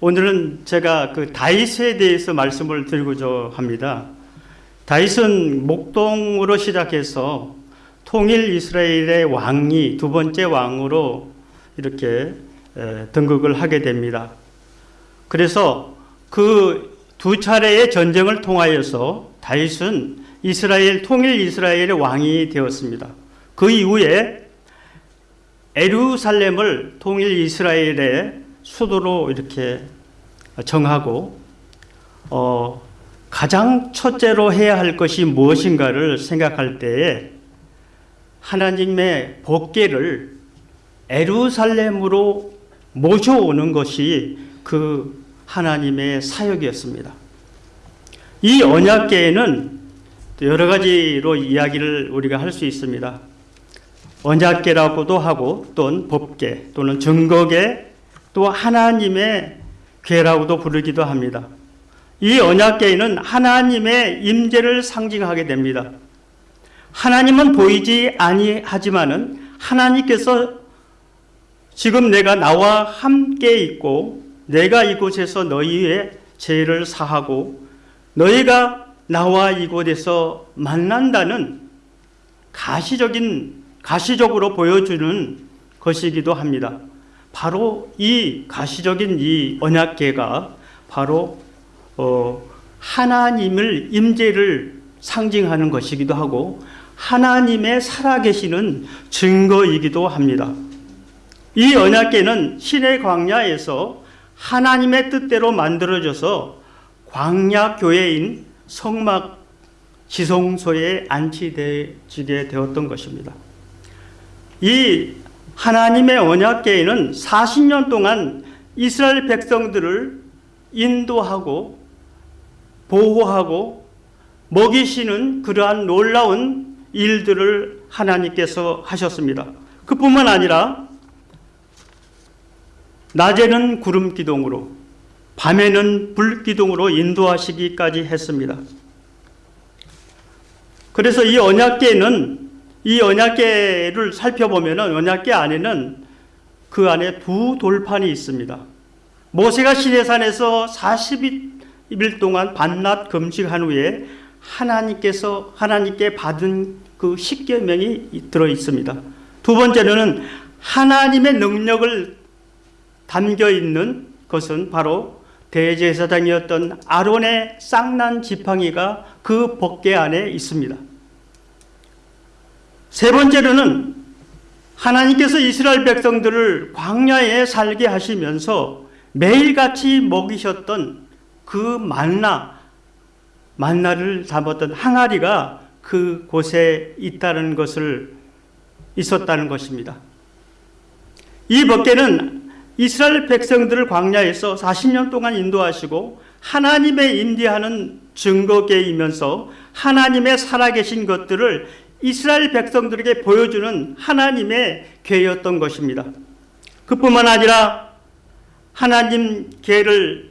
오늘은 제가 그 다윗에 대해서 말씀을 드리고자 합니다. 다윗은 목동으로 시작해서 통일 이스라엘의 왕이 두 번째 왕으로 이렇게 등극을 하게 됩니다. 그래서 그 두 차례의 전쟁을 통하여서 다윗은 이스라엘 통일 이스라엘의 왕이 되었습니다. 그 이후에 에루살렘을 통일 이스라엘의 수도로 이렇게 정하고 어, 가장 첫째로 해야 할 것이 무엇인가를 생각할 때에 하나님의 복계를 에루살렘으로 모셔오는 것이 그 하나님의 사역이었습니다. 이 언약계에는 여러 가지로 이야기를 우리가 할 수 있습니다. 언약계라고도 하고 또는 법계 또는 증거계 또 하나님의 괴라고도 부르기도 합니다. 이 언약계에는 하나님의 임재를 상징하게 됩니다. 하나님은 보이지 아니하지만은 하나님께서 지금 내가 나와 함께 있고 내가 이곳에서 너희의 죄를 사하고 너희가 나와 이곳에서 만난다는 가시적인 가시적으로 보여주는 것이기도 합니다. 바로 이 가시적인 이 언약계가 바로 어, 하나님을 임재를 상징하는 것이기도 하고 하나님의 살아계시는 증거이기도 합니다. 이 언약계는 신의 광야에서 하나님의 뜻대로 만들어져서 광야 교회인 성막 지성소에 안치되게 되었던 것입니다. 이 하나님의 언약계에는 40년 동안 이스라엘 백성들을 인도하고 보호하고 먹이시는 그러한 놀라운 일들을 하나님께서 하셨습니다. 그뿐만 아니라 낮에는 구름 기둥으로 밤에는 불 기둥으로 인도하시기까지 했습니다. 그래서 이 언약계는 이 언약계를 살펴보면 언약계 안에는 그 안에 두 돌판이 있습니다. 모세가 시내산에서 40일 동안 반낮 금식한 후에 하나님께서 하나님께 받은 그 십계명이 들어 있습니다. 두 번째로는 하나님의 능력을 담겨 있는 것은 바로 대제사장이었던 아론의 쌍난 지팡이가 그 법궤 안에 있습니다. 세 번째로는 하나님께서 이스라엘 백성들을 광야에 살게 하시면서 매일같이 먹이셨던 그 만나, 만나를 담았던 항아리가 그 곳에 있다는 것을 있었다는 것입니다. 이 법궤는 이스라엘 백성들을 광야에서 40년 동안 인도하시고 하나님의 임대하는 증거계이면서 하나님의 살아계신 것들을 이스라엘 백성들에게 보여주는 하나님의 계였던 것입니다. 그뿐만 아니라 하나님 계를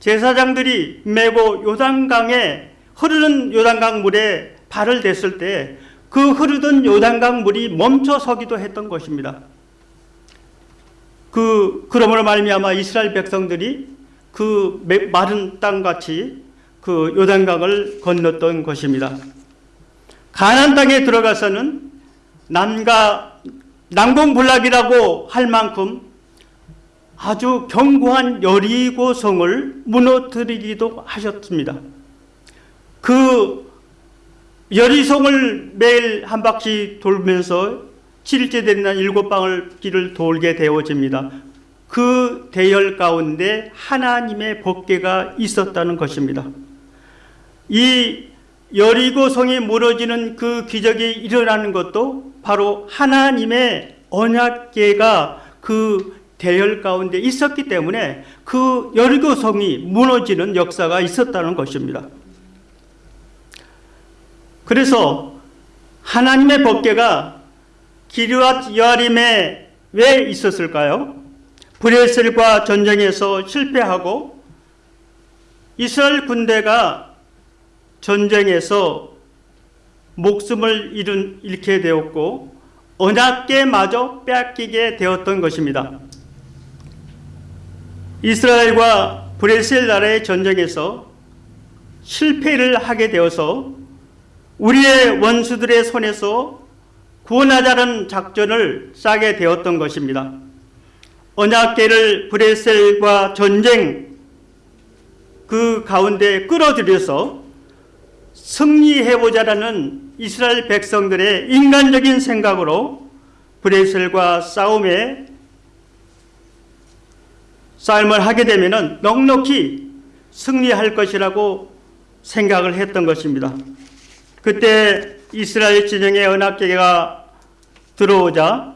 제사장들이 메고 요단강에 흐르는 요단강 물에 발을 댔을 때 그 흐르던 요단강 물이 멈춰 서기도 했던 것입니다. 그 그러므로 말미암아 이스라엘 백성들이 그 마른 땅 같이 그 요단강을 건넜던 것입니다. 가나안 땅에 들어가서는 남과 난공불락이라고 할 만큼 아주 견고한 여리고 성을 무너뜨리기도 하셨습니다. 그 여리성을 매일 한 바퀴 돌면서 7일째 되는 날 일곱 방을 길을 돌게 되어집니다. 그 대열 가운데 하나님의 법궤가 있었다는 것입니다. 이 여리고 성이 무너지는 그 기적이 일어나는 것도 바로 하나님의 언약궤가 그 대열 가운데 있었기 때문에 그 여리고 성이 무너지는 역사가 있었다는 것입니다. 그래서 하나님의 법궤가 기르앗 여림에 왜 있었을까요? 브레셀과 전쟁에서 실패하고 이스라엘 군대가 전쟁에서 목숨을 잃은, 잃게 되었고 언약계마저 빼앗기게 되었던 것입니다. 이스라엘과 브레셀 나라의 전쟁에서 실패를 하게 되어서 우리의 원수들의 손에서 구원하자는 작전을 짜게 되었던 것입니다. 언약계를 브레셀과 전쟁 그 가운데 끌어들여서 승리해보자라는 이스라엘 백성들의 인간적인 생각으로 브레셀과 싸움에 싸움을 하게 되면 넉넉히 승리할 것이라고 생각을 했던 것입니다. 그때 이스라엘 진영의 언약계가 들어오자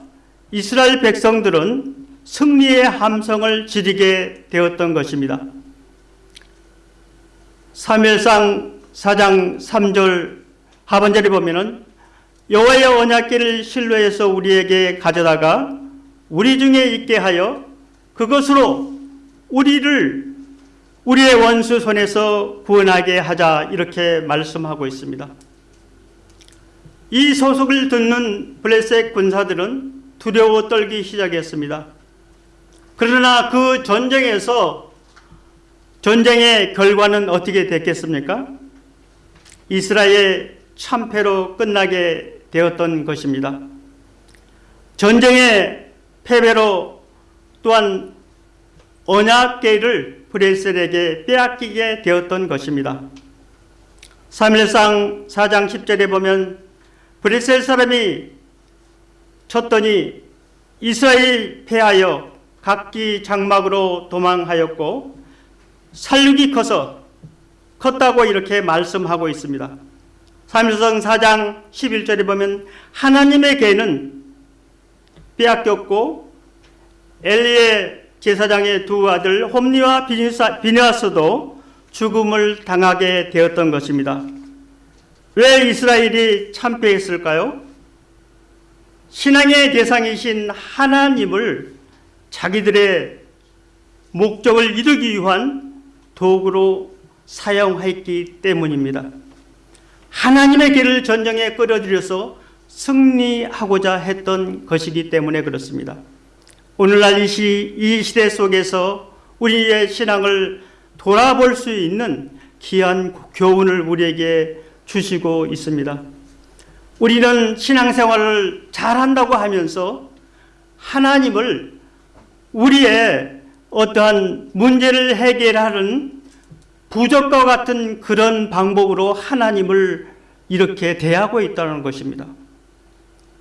이스라엘 백성들은 승리의 함성을 지르게 되었던 것입니다. 사무엘상 4장 3절 하반절에 보면은 여호와의 언약궤를 실로에서 우리에게 가져다가 우리 중에 있게 하여 그것으로 우리를 우리의 원수 손에서 구원하게 하자 이렇게 말씀하고 있습니다. 이 소속을 듣는 블레셋 군사들은 두려워 떨기 시작했습니다. 그러나 그 전쟁에서 전쟁의 결과는 어떻게 됐겠습니까? 이스라엘 참패로 끝나게 되었던 것입니다. 전쟁의 패배로 또한 언약계를 브레셀에게 빼앗기게 되었던 것입니다. 3일상 4장 10절에 보면 브레셀 사람이 쳤더니 이스라엘 패하여 각기 장막으로 도망하였고 살육이 커서 컸다고 이렇게 말씀하고 있습니다. 3일성 4장 11절에 보면 하나님의 개는 빼앗겼고 엘리의 제사장의 두 아들 홈리와 비니아스도 죽음을 당하게 되었던 것입니다. 왜 이스라엘이 참패했을까요? 신앙의 대상이신 하나님을 자기들의 목적을 이루기 위한 도구로 사용했기 때문입니다. 하나님의 길을 전쟁에 끌어들여서 승리하고자 했던 것이기 때문에 그렇습니다. 오늘날 이, 시, 이 시대 속에서 우리의 신앙을 돌아볼 수 있는 귀한 교훈을 우리에게 주시고 있습니다. 우리는 신앙생활을 잘한다고 하면서 하나님을 우리의 어떠한 문제를 해결하는 부적과 같은 그런 방법으로 하나님을 이렇게 대하고 있다는 것입니다.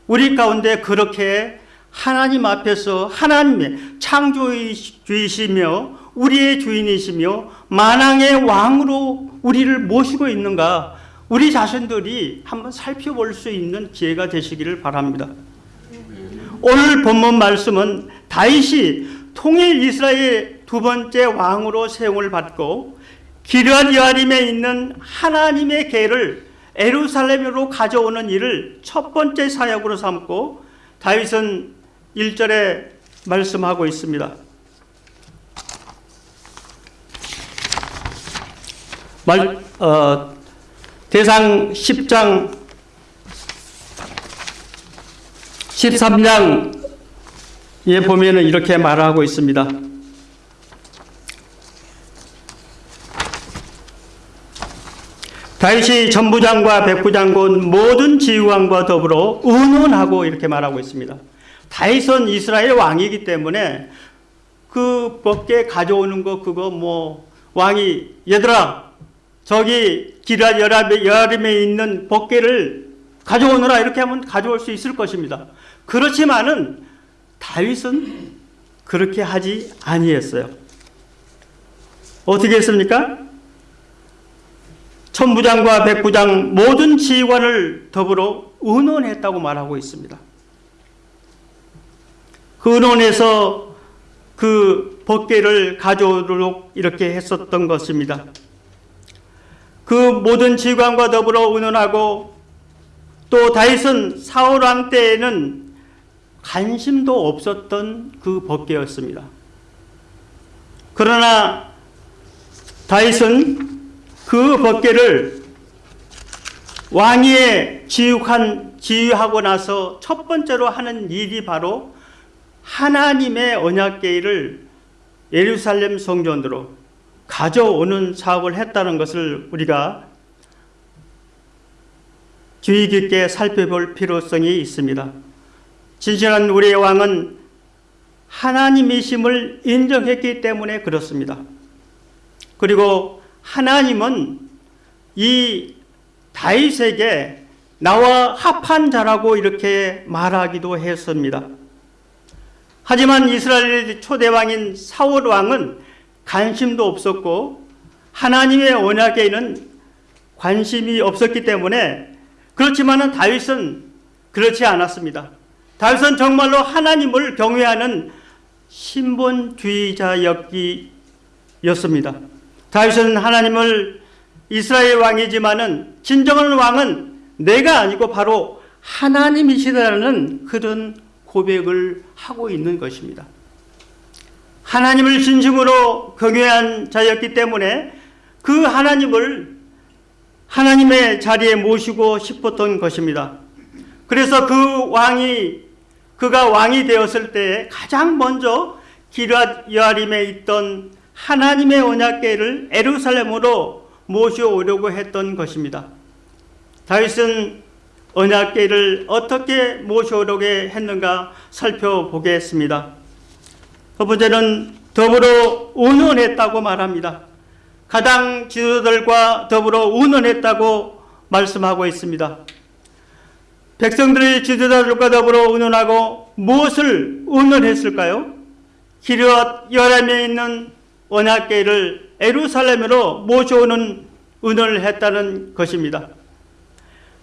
우리 가운데 그렇게 하나님 앞에서 하나님의 창조주이시며 우리의 주인이시며 만왕의 왕으로 우리를 모시고 있는가 우리 자신들이 한번 살펴볼 수 있는 기회가 되시기를 바랍니다. 오늘 본문 말씀은 다윗이 통일 이스라엘 두 번째 왕으로 세움을 받고 기르앗 여아림에 있는 하나님의 계를 에루살렘으로 가져오는 일을 첫 번째 사역으로 삼고 다윗은 1절에 말씀하고 있습니다. 말, 어, 대상 10장 13장에 보면은 이렇게 말하고 있습니다. 다윗이 전부장과 백부장군 모든 지휘관과 더불어 의논하고 이렇게 말하고 있습니다. 다윗은 이스라엘 왕이기 때문에 그 법계 가져오는 거 그거 뭐 왕이 얘들아 저기 기라 여름에 있는 법계를 가져오느라 이렇게 하면 가져올 수 있을 것입니다. 그렇지만은 다윗은 그렇게 하지 아니했어요. 어떻게 했습니까? 천부장과 백부장 모든 지휘관을 더불어 의논했다고 말하고 있습니다. 그 의논에서 그 법계를 가져오도록 이렇게 했었던 것입니다. 그 모든 지휘관과 더불어 의논하고 또 다윗은 사울 왕 때에는 관심도 없었던 그 법계였습니다. 그러나 다윗은 그 법계를 왕위에 지휘한, 지휘하고 나서 첫 번째로 하는 일이 바로 하나님의 언약계를 예루살렘 성전으로 가져오는 사업을 했다는 것을 우리가 주의 깊게 살펴볼 필요성이 있습니다. 진실한 우리의 왕은 하나님이심을 인정했기 때문에 그렇습니다. 그리고 하나님은 이 다윗에게 나와 합한 자라고 이렇게 말하기도 했습니다. 하지만 이스라엘 초대왕인 사울 왕은 관심도 없었고 하나님의 언약에는 관심이 없었기 때문에 그렇지만은 다윗은 그렇지 않았습니다. 다윗은 정말로 하나님을 경외하는 신본주의자였습니다. 다윗은 하나님을 이스라엘 왕이지만은 진정한 왕은 내가 아니고 바로 하나님이시다라는 그런 고백을 하고 있는 것입니다. 하나님을 진심으로 경외한 자였기 때문에 그 하나님을 하나님의 자리에 모시고 싶었던 것입니다. 그래서 그 왕이 그가 왕이 되었을 때 가장 먼저 기랏 여아림에 있던 하나님의 언약궤를 에루살렘으로 모셔오려고 했던 것입니다. 다윗은 언약궤를 어떻게 모셔오려고 했는가 살펴보겠습니다. 첫 번째는 더불어 운원했다고 말합니다. 가당 지도들과 더불어 운원했다고 말씀하고 있습니다. 백성들의 지도자들과 더불어 운원하고 무엇을 운원했을까요? 기르앗 여람에 있는 언약궤를 에루살렘으로 모셔오는 운원을 했다는 것입니다.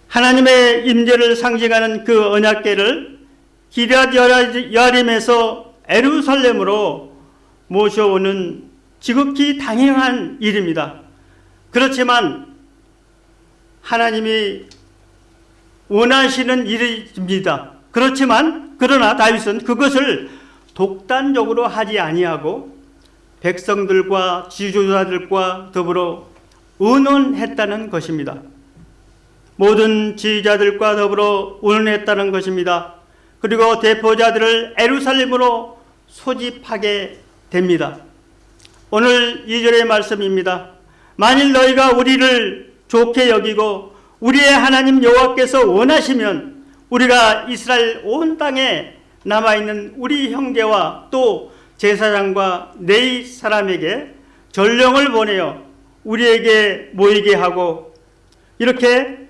하나님의 임재를 상징하는 그 언약궤를 기르앗 여림에서 에루살렘으로 모셔오는 지극히 당연한 일입니다. 그렇지만 하나님이 원하시는 일입니다. 그렇지만 그러나 다윗은 그것을 독단적으로 하지 아니하고 백성들과 지도자들과 더불어 의논했다는 것입니다. 모든 지휘자들과 더불어 의논했다는 것입니다. 그리고 대표자들을 에루살렘으로 소집하게 됩니다. 오늘 2절의 말씀입니다. 만일 너희가 우리를 좋게 여기고 우리의 하나님 여호와께서 원하시면 우리가 이스라엘 온 땅에 남아 있는 우리 형제와 또 제사장과 네이 사람에게 전령을 보내어 우리에게 모이게 하고 이렇게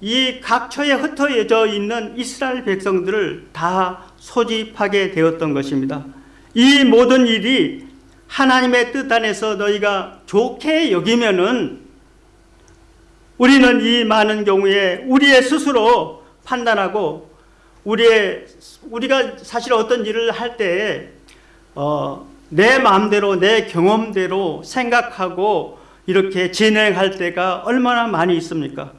이 각처에 흩어져 있는 이스라엘 백성들을 다 소집하게 되었던 것입니다. 이 모든 일이 하나님의 뜻 안에서 너희가 좋게 여기면은 우리는 이 많은 경우에 우리의 스스로 판단하고 우리의 우리가 사실 어떤 일을 할 때에 어, 내 마음대로 내 경험대로 생각하고 이렇게 진행할 때가 얼마나 많이 있습니까?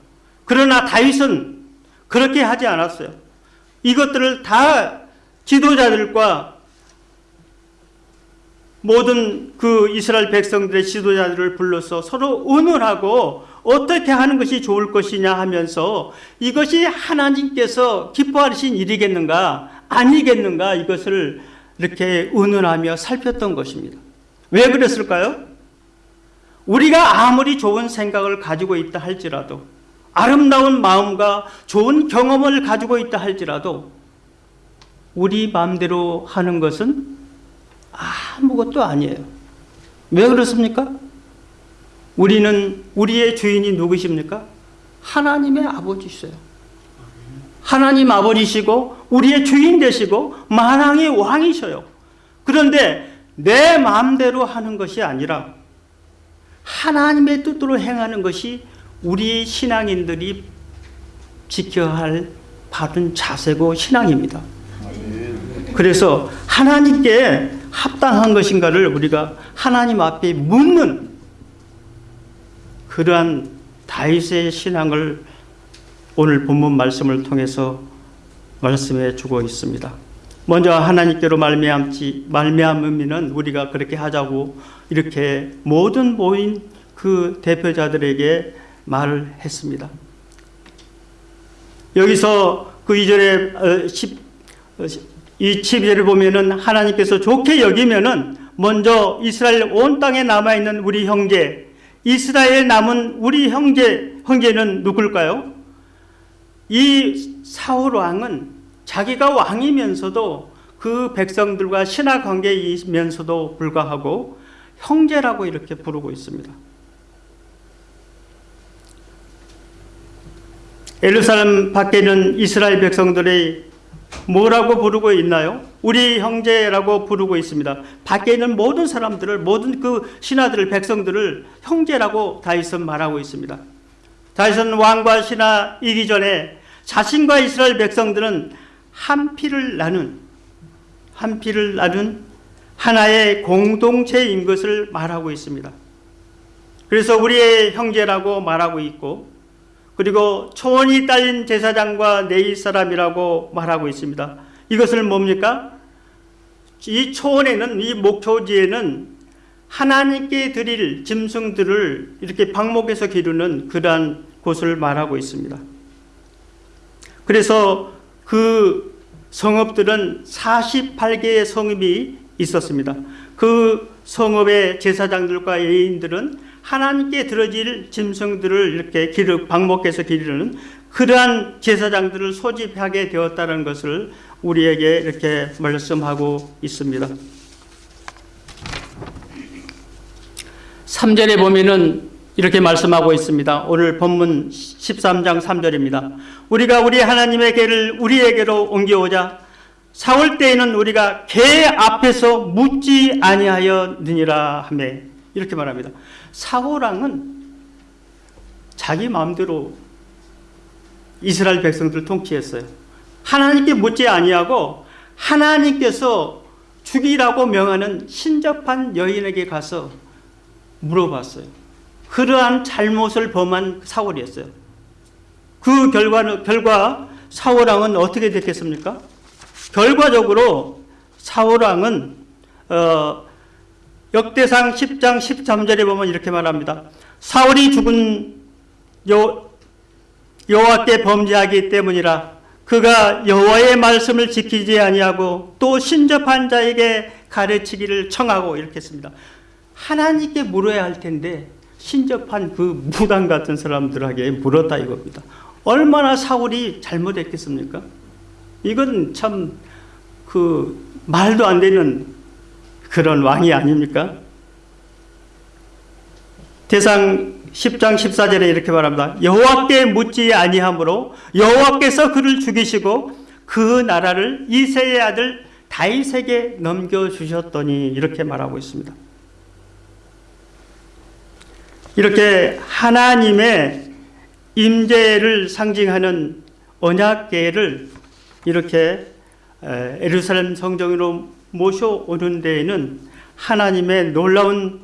그러나 다윗은 그렇게 하지 않았어요. 이것들을 다 지도자들과 모든 그 이스라엘 백성들의 지도자들을 불러서 서로 의논하고 어떻게 하는 것이 좋을 것이냐 하면서 이것이 하나님께서 기뻐하신 일이겠는가 아니겠는가 이것을 이렇게 의논하며 살폈던 것입니다. 왜 그랬을까요? 우리가 아무리 좋은 생각을 가지고 있다 할지라도 아름다운 마음과 좋은 경험을 가지고 있다 할지라도 우리 마음대로 하는 것은 아무것도 아니에요. 왜 그렇습니까? 우리는 우리의 주인이 누구십니까? 하나님의 아버지시요 하나님 아버지시고 우리의 주인 되시고 만왕의 왕이셔요. 그런데 내 마음대로 하는 것이 아니라 하나님의 뜻대로 행하는 것이 우리 신앙인들이 지켜야 할 바른 자세고 신앙입니다. 그래서 하나님께 합당한 것인가를 우리가 하나님 앞에 묻는 그러한 다윗의 신앙을 오늘 본문 말씀을 통해서 말씀해 주고 있습니다. 먼저 하나님께로 말미암지 말미암으면은 우리가 그렇게 하자고 이렇게 모든 모인 그 대표자들에게 말을 했습니다. 여기서 그 2절에 10, 이 12절을 보면은 하나님께서 좋게 여기면은 먼저 이스라엘 온 땅에 남아 있는 우리 형제, 이스라엘 남은 우리 형제 형제는 누굴까요? 이 사울 왕은 자기가 왕이면서도 그 백성들과 신하 관계이면서도 불구하고 형제라고 이렇게 부르고 있습니다. 예루살렘 밖에는 이스라엘 백성들이 뭐라고 부르고 있나요? 우리 형제라고 부르고 있습니다. 밖에 있는 모든 사람들을 모든 그 신하들을 백성들을 형제라고 다윗은 말하고 있습니다. 다윗은 왕과 신하 이기 전에 자신과 이스라엘 백성들은 한 피를 나눈 한 피를 나눈 하나의 공동체인 것을 말하고 있습니다. 그래서 우리의 형제라고 말하고 있고 그리고 초원이 딸린 제사장과 내일 사람이라고 말하고 있습니다. 이것을 뭡니까? 이 초원에는 이 목초지에는 하나님께 드릴 짐승들을 이렇게 방목해서 기르는 그러한 곳을 말하고 있습니다. 그래서 그 성읍들은 48개의 성읍이 있었습니다. 그 성읍의 제사장들과 예인들은 하나님께 들어질 짐승들을 이렇게 기르, 방목해서 기르는 그러한 제사장들을 소집하게 되었다는 것을 우리에게 이렇게 말씀하고 있습니다. 3절에 보면은 이렇게 말씀하고 있습니다. 오늘 본문 13장 3절입니다. 우리가 우리 하나님의 개를 우리에게로 옮겨오자 사올 때에는 우리가 개 앞에서 묻지 아니하였느니라 하매 이렇게 말합니다. 사호랑은 자기 마음대로 이스라엘 백성들을 통치했어요. 하나님께 묻지 아니하고 하나님께서 죽이라고 명하는 신접한 여인에게 가서 물어봤어요. 그러한 잘못을 범한 사울이었어요. 그 결과는 결과 사울왕은 어떻게 됐겠습니까? 결과적으로 사울왕은 어, 역대상 10장 13절에 보면 이렇게 말합니다. 사울이 죽은 여, 여호와께 범죄하기 때문이라 그가 여호와의 말씀을 지키지 아니하고 또 신접한 자에게 가르치기를 청하고 이렇게 했습니다. 하나님께 물어야 할 텐데 신접한 그 무당 같은 사람들에게 물었다 이겁니다. 얼마나 사울이 잘못했겠습니까? 이건 참 그 말도 안 되는 그런 왕이 아닙니까? 대상 10장 14절에 이렇게 말합니다. 여호와께 묻지 아니하므로 여호와께서 그를 죽이시고 그 나라를 이세의 아들 다윗에게 넘겨 주셨더니 이렇게 말하고 있습니다. 이렇게 하나님의 임재를 상징하는 언약궤를 이렇게 에루살렘 성정으로 모셔오는 데에는 하나님의 놀라운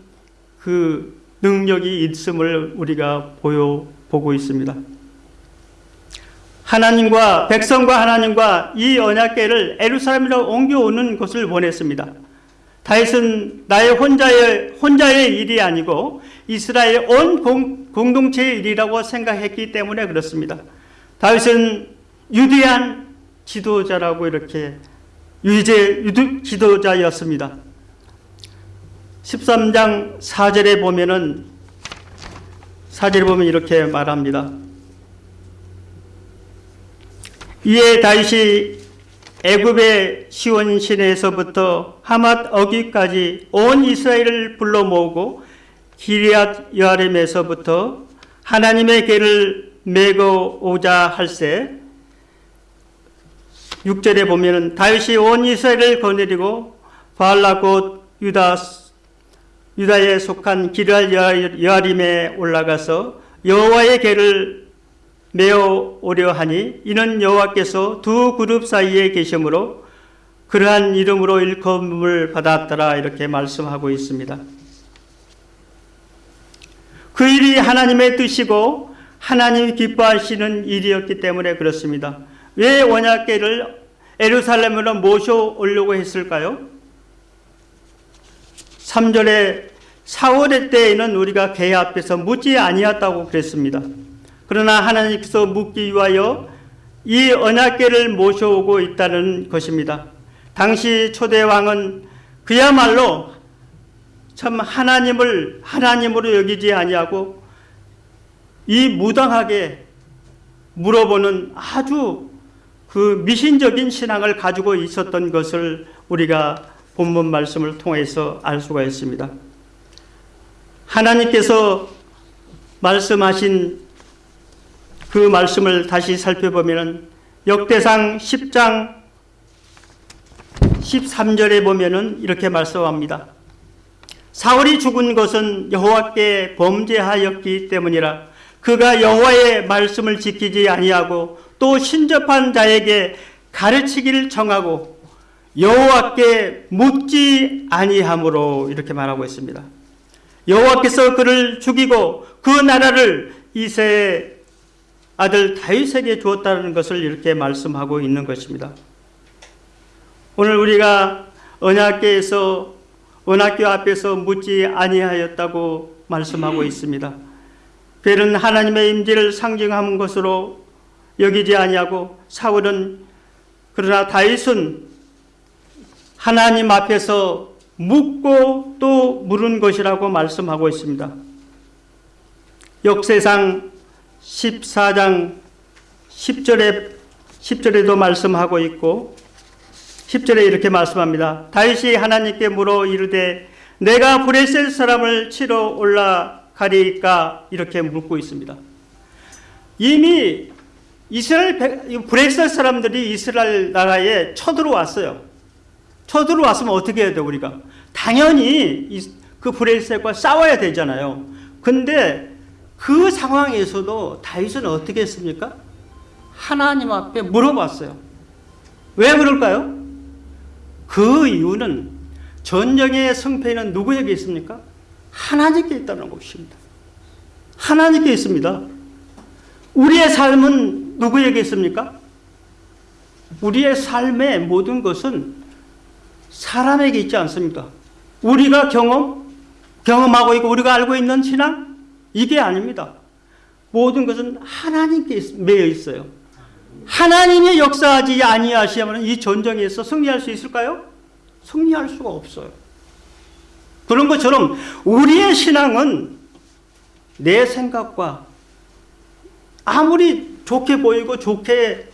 그 능력이 있음을 우리가 보여 보고 있습니다. 하나님과 백성과 하나님과 이 언약궤를 에루살렘으로 옮겨오는 것을 원했습니다. 다윗은 나의 혼자의 혼자의 일이 아니고 이스라엘 온 공, 공동체의 일이라고 생각했기 때문에 그렇습니다. 다윗은 유대한 지도자라고 이렇게 유제 지도자였습니다. 13장 4절에 보면은 4절에 보면 이렇게 말합니다. 이에 다윗이 애굽의 시온 시내에서부터 하맛 어기까지 온 이스라엘을 불러 모으고 기리앗 여아렘에서부터 하나님의 궤를 메고 오자 할세. 6절에 보면은 다윗이 온 이스라엘을 거느리고 바알라 곧 유다 유다에 속한 기랄 여아림에 올라가서 여호와의 궤를 메어 오려 하니 이는 여호와께서 두 그룹 사이에 계시므로 그러한 이름으로 일컬음을 받았더라 이렇게 말씀하고 있습니다. 그 일이 하나님의 뜻이고 하나님이 기뻐하시는 일이었기 때문에 그렇습니다. 왜 원약계를 에루살렘으로 모셔오려고 했을까요? 3절에 사월의 때에는 우리가 개 앞에서 묻지 아니었다고 그랬습니다. 그러나 하나님께서 묻기 위하여 이 언약계를 모셔오고 있다는 것입니다. 당시 초대 왕은 그야말로 참 하나님을 하나님으로 여기지 아니하고 이 무당하게 물어보는 아주 그 미신적인 신앙을 가지고 있었던 것을 우리가 본문 말씀을 통해서 알 수가 있습니다. 하나님께서 말씀하신 그 말씀을 다시 살펴보면 역대상 10장 13절에 보면은 이렇게 말씀합니다. 사울이 죽은 것은 여호와께 범죄하였기 때문이라 그가 여호와의 말씀을 지키지 아니하고 또 신접한 자에게 가르치기를 정하고 여호와께 묻지 아니함으로 이렇게 말하고 있습니다. 여호와께서 그를 죽이고 그 나라를 이세의 아들 다윗에게 주었다는 것을 이렇게 말씀하고 있는 것입니다. 오늘 우리가 언약계에서 언약교 앞에서 묻지 아니하였다고 말씀하고 있습니다. 별은 하나님의 임재를 상징하는 것으로 여기지 아니하고 사울은 그러나 다윗은 하나님 앞에서 묻고 또 물은 것이라고 말씀하고 있습니다. 역세상 14장 10절에 10절에도 말씀하고 있고 10절에 이렇게 말씀합니다. 다윗이 하나님께 물어 이르되 내가 브레셀 사람을 치러 올라가리까 이렇게 묻고 있습니다. 이미 이스라엘 브레셀 사람들이 이스라엘 나라에 쳐들어왔어요. 쳐들어왔으면 어떻게 해야 돼 우리가? 당연히 그 브레셀과 싸워야 되잖아요. 근데 그 상황에서도 다윗은 어떻게 했습니까? 하나님 앞에 물어봤어요. 왜 그럴까요? 그 이유는 전쟁의 성패는 누구에게 있습니까? 하나님께 있다는 것입니다. 하나님께 있습니다. 우리의 삶은 누구에게 있습니까? 우리의 삶의 모든 것은 사람에게 있지 않습니까? 우리가 경험, 경험하고 있고 우리가 알고 있는 신앙? 이게 아닙니다. 모든 것은 하나님께 매여 있어요. 하나님의 역사하지 아니하시면 이 전쟁에서 승리할 수 있을까요? 승리할 수가 없어요. 그런 것처럼 우리의 신앙은 내 생각과 아무리 좋게 보이고 좋게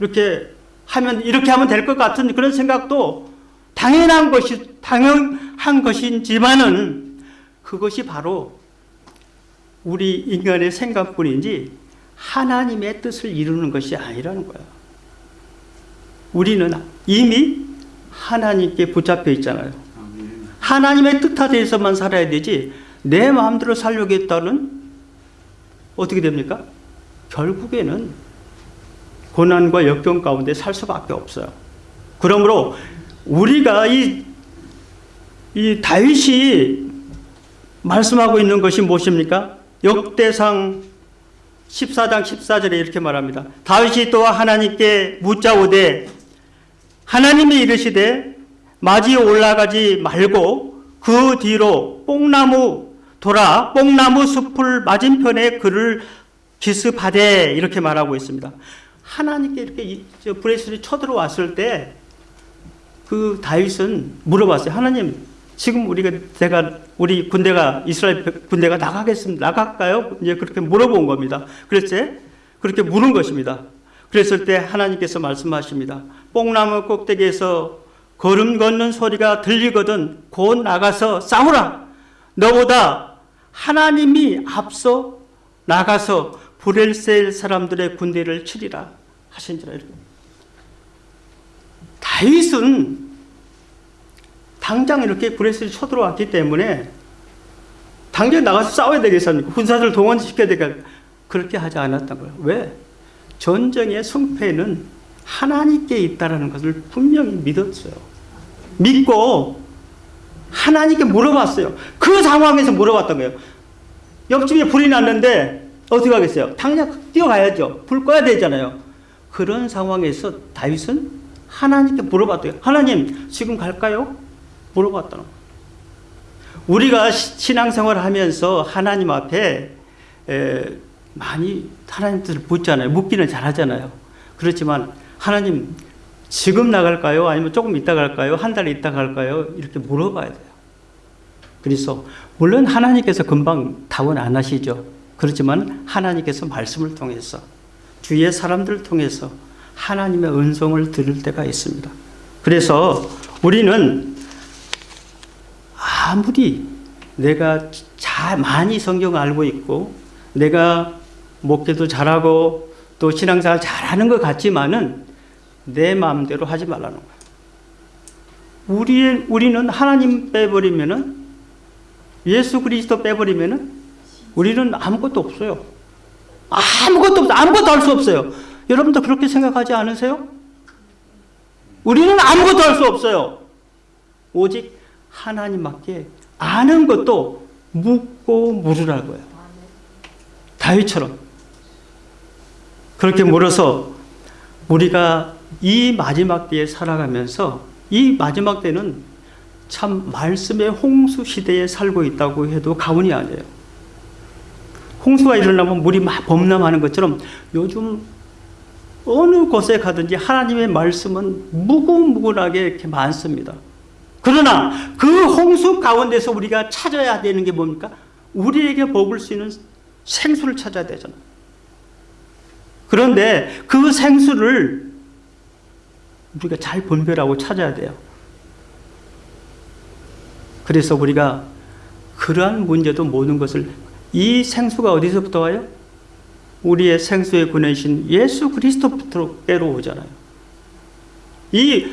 이렇게 하면 이렇게 하면 될 것 같은 그런 생각도 당연한 것이 당연한 것인지만은 그것이 바로 우리 인간의 생각뿐인지 하나님의 뜻을 이루는 것이 아니라는 거야. 우리는 이미 하나님께 붙잡혀 있잖아요. 하나님의 뜻하에서만 살아야 되지 내 마음대로 살려겠다는 어떻게 됩니까? 결국에는 고난과 역경 가운데 살 수밖에 없어요. 그러므로 우리가 이, 이 다윗이 말씀하고 있는 것이 무엇입니까? 역대상 14장 14절에 이렇게 말합니다. 다윗이 또 하나님께 묻자오되 하나님이 이르시되 마지 올라가지 말고 그 뒤로 뽕나무 돌아 뽕나무 숲을 맞은편에 그를 기습하되 이렇게 말하고 있습니다. 하나님께 이렇게 브레스를 쳐들어왔을 때 그 다윗은 물어봤어요. 하나님 지금 우리가 제가 우리 군대가 이스라엘 군대가 나가겠습니다. 나갈까요? 이제 그렇게 물어본 겁니다. 그랬지? 그렇게 물은 것입니다. 그랬을 때 하나님께서 말씀하십니다. 뽕나무 꼭대기에서 걸음 걷는 소리가 들리거든 곧 나가서 싸우라. 너보다 하나님이 앞서 나가서 브렐셀 사람들의 군대를 치리라 하신지라. 다윗은 당장 이렇게 브레스를 쳐들어왔기 때문에 당장 나가서 싸워야 되겠습니까? 군사들 동원시켜야 되겠 그렇게 하지 않았던 거예요. 왜? 전쟁의 승패는 하나님께 있다는 것을 분명히 믿었어요. 믿고 하나님께 물어봤어요. 그 상황에서 물어봤던 거예요. 옆집에 불이 났는데 어떻게 하겠어요? 당장 뛰어가야죠. 불 꺼야 되잖아요. 그런 상황에서 다윗은 하나님께 물어봤대요. 하나님 지금 갈까요? 물어봤다는 거예요. 우리가 신앙생활을 하면서 하나님 앞에 많이 하나님 뜻을 묻잖아요. 묻기는 잘하잖아요. 그렇지만 하나님 지금 나갈까요? 아니면 조금 있다 갈까요? 한달 있다 갈까요? 이렇게 물어봐야 돼요. 그래서 물론 하나님께서 금방 답은 안 하시죠. 그렇지만 하나님께서 말씀을 통해서 주위의 사람들을 통해서 하나님의 은성을 들을 때가 있습니다. 그래서 우리는 아무리 내가 잘 많이 성경을 알고 있고 내가 목회도 잘하고 또 신앙생활 잘하는 것 같지만은 내 마음대로 하지 말라는 거예요. 우리 우리는 하나님 빼버리면은 예수 그리스도 빼버리면은 우리는 아무것도 없어요. 아무것도 없어. 아무것도 할 수 없어요. 여러분도 그렇게 생각하지 않으세요? 우리는 아무것도 할 수 없어요. 오직 하나님밖에 아는 것도 묻고 물으라고요. 다윗처럼. 그렇게 물어서 우리가 이 마지막 때에 살아가면서 이 마지막 때는 참 말씀의 홍수 시대에 살고 있다고 해도 가훈이 아니에요. 홍수가 일어나면 물이 막 범람하는 것처럼 요즘 어느 곳에 가든지 하나님의 말씀은 무궁무진하게 이렇게 많습니다. 그러나 그 홍수 가운데서 우리가 찾아야 되는 게 뭡니까? 우리에게 먹을 수 있는 생수를 찾아야 되잖아. 그런데 그 생수를 우리가 잘 분별하고 찾아야 돼요. 그래서 우리가 그러한 문제도 모든 것을 이 생수가 어디서부터 와요? 우리의 생수의 근원이신 예수 그리스도부터로 오잖아요. 이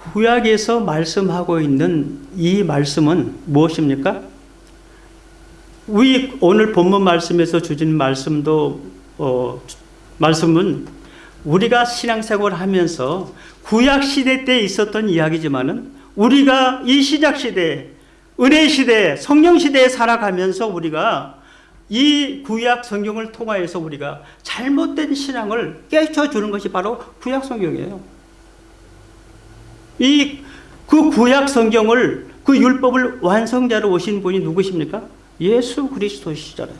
구약에서 말씀하고 있는 이 말씀은 무엇입니까? 우리 오늘 본문 말씀에서 주신 말씀도 어, 말씀은 우리가 신앙생활을 하면서 구약 시대 때 있었던 이야기지만은 우리가 이 시작 시대, 은혜 시대, 성령 시대에 살아가면서 우리가 이 구약 성경을 통하여서 우리가 잘못된 신앙을 깨쳐 주는 것이 바로 구약 성경이에요. 이 그 구약 성경을 그 율법을 완성자로 오신 분이 누구십니까? 예수 그리스도시잖아요.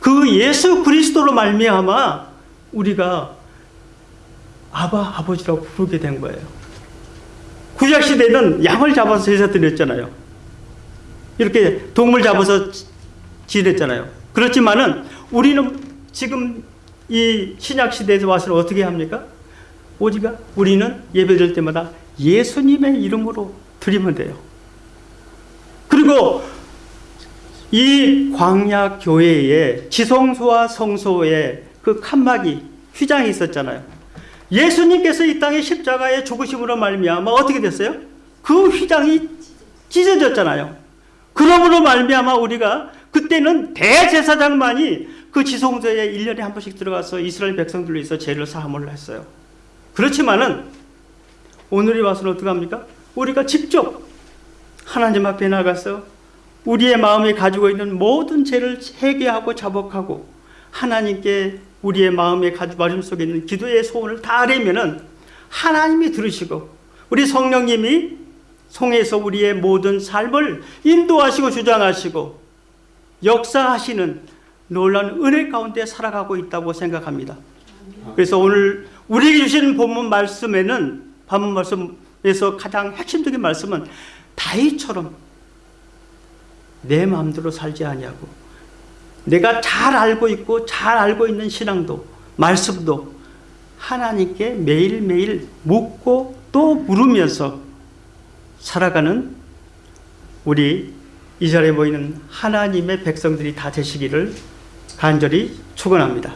그 예수 그리스도로 말미암아 우리가 아바 아버지라고 부르게 된 거예요. 구약 시대는 양을 잡아서 제사 드렸잖아요. 이렇게 동물 잡아서 지냈잖아요. 그렇지만은 우리는 지금 이 신약 시대에서 와서 어떻게 합니까? 오직 우리는 예배드릴 때마다 예수님의 이름으로 드리면 돼요. 그리고 이 광야 교회에 지성소와 성소에 그 칸막이 휘장이 있었잖아요. 예수님께서 이 땅에 십자가에 죽으심으로 말미암아 어떻게 됐어요? 그 휘장이 찢어졌잖아요. 그러므로 말미암아 우리가 그때는 대제사장만이 그 지성소에 1년에 한 번씩 들어가서 이스라엘 백성들로 위해서 죄를 사함을 했어요. 그렇지만은 오늘이 와서는 어떻게 합니까? 우리가 직접 하나님 앞에 나가서 우리의 마음에 가지고 있는 모든 죄를 회개하고 자복하고 하나님께 우리의 마음에 가지고 마음 속에 있는 기도의 소원을 다 아뢰면은 하나님이 들으시고 우리 성령님이 송에서 우리의 모든 삶을 인도하시고 주장하시고 역사하시는 놀라운 은혜 가운데 살아가고 있다고 생각합니다. 그래서 오늘 우리에게 주신 본문 말씀에는 본문 말씀에서 가장 핵심적인 말씀은 다윗처럼 내 마음대로 살지 아니하고 내가 잘 알고 있고 잘 알고 있는 신앙도 말씀도 하나님께 매일매일 묻고 또 물으면서 살아가는 우리 이 자리에 모이는 하나님의 백성들이 다 되시기를 간절히 축원합니다.